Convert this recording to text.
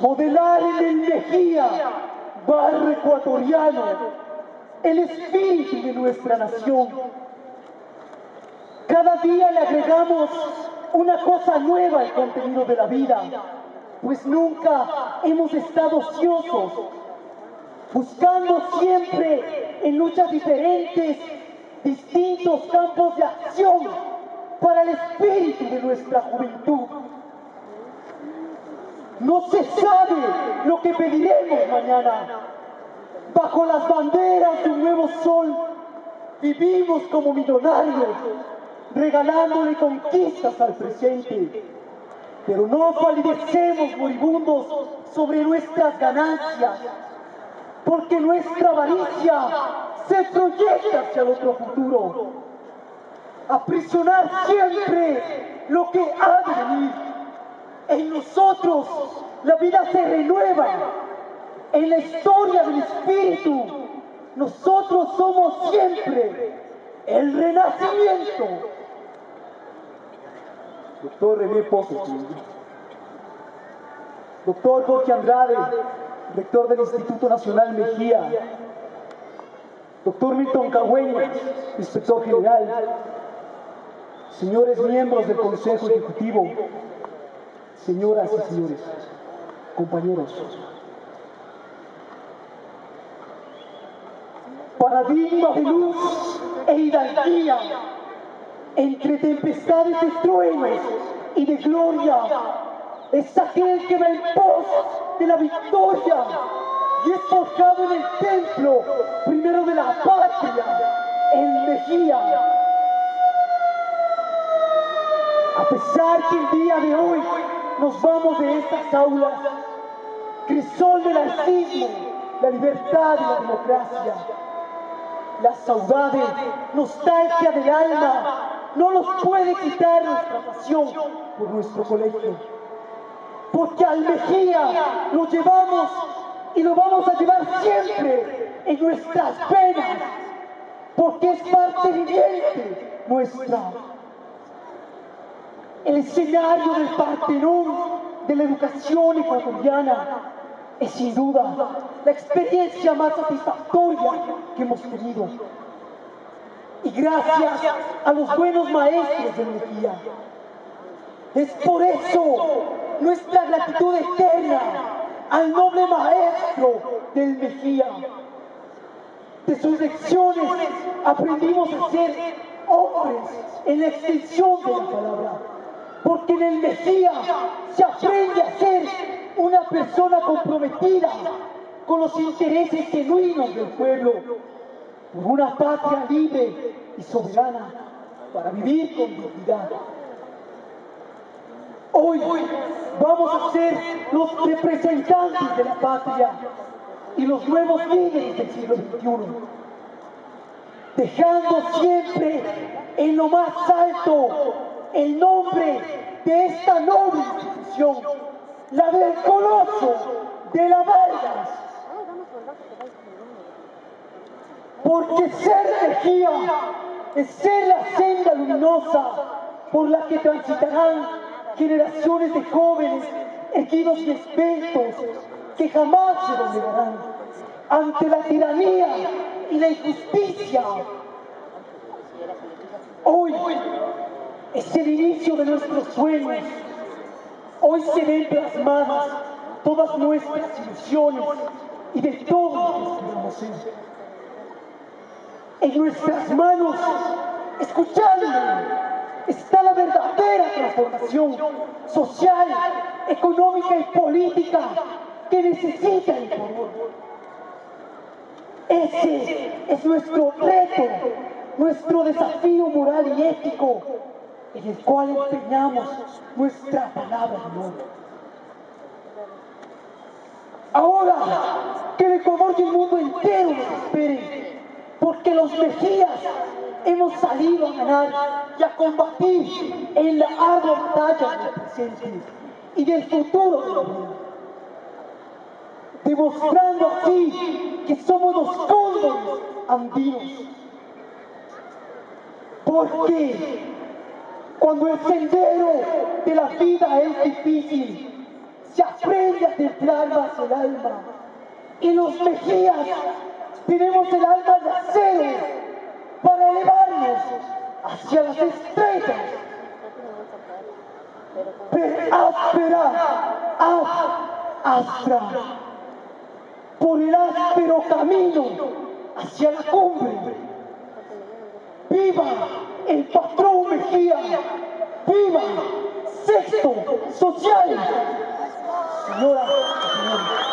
Modelar en el Mejía, barro ecuatoriano, el espíritu de nuestra nación. Cada día le agregamos una cosa nueva al contenido de la vida, pues nunca hemos estado ociosos, buscando siempre en luchas diferentes distintos campos de acción para el espíritu de nuestra juventud. No se sabe lo que pediremos mañana. Bajo las banderas de un nuevo sol, vivimos como millonarios, regalándole conquistas al presente. Pero no palidecemos moribundos sobre nuestras ganancias, porque nuestra avaricia se proyecta hacia otro futuro. Aprisionar siempre lo que ha de venir. En nosotros la vida se renueva. En la historia del espíritu, nosotros somos siempre el renacimiento. Doctor René Pozos, doctor Jorge Andrade, rector del Instituto Nacional Mejía, doctor Milton Cagüeña, inspector general, señores miembros del Consejo Ejecutivo, señoras y señores, compañeros. Paradigma de luz e hidalguía, entre tempestades de truenos y de gloria, es aquel que va en pos de la victoria y es forjado en el templo, primero de la patria, en Mejía. A pesar que el día de hoy nos vamos de estas aulas, crisol del laicismo, la libertad y la democracia, la saudade, nostalgia del alma, no nos puede quitar nuestra pasión por nuestro colegio. Porque al Mejía lo llevamos y lo vamos a llevar siempre en nuestras penas, porque es parte viviente nuestra. El escenario del Partenón de la educación ecuatoriana es sin duda la experiencia más satisfactoria que hemos tenido. Y gracias a los buenos maestros de Mejía. Es por eso nuestra gratitud eterna al noble maestro del Mejía. De sus lecciones aprendimos a ser hombres en la extensión de la palabra. Porque en el Mejía se aprende a ser una persona comprometida con los intereses genuinos del pueblo, por una patria libre y soberana para vivir con dignidad. Hoy vamos a ser los representantes de la patria y los nuevos líderes del siglo XXI, dejando siempre en lo más alto el nombre de esta noble institución, la del coloso de la Vargas. Porque ser Mejía es ser la senda luminosa por la que transitarán generaciones de jóvenes erguidos y esbeltos que jamás se doblegarán ante la tiranía y la injusticia. Hoy es el inicio de nuestros sueños. Hoy se ven plasmadas todas nuestras ilusiones y de todo lo que. En nuestras manos, escuchadme, está la verdadera transformación social, económica y política que necesita el pueblo. Ese es nuestro reto, nuestro desafío moral y ético en el cual empeñamos nuestra palabra de honor. Ahora que el Ecuador y el mundo entero nos esperen, porque los Mejías hemos salido a ganar y a combatir en la ardua batalla del presente y del futuro de la vida. Demostrando así que somos los cóndores andinos. Porque Cuando el sendero de la vida es difícil, se aprende a templar más el alma. Y los mejillas tenemos el alma de acero para elevarnos hacia las estrellas. Per áspera, áspera, por el áspero camino hacia la cumbre. ¡Viva el patrón Mejía, viva, sexto, social. Señora, señora.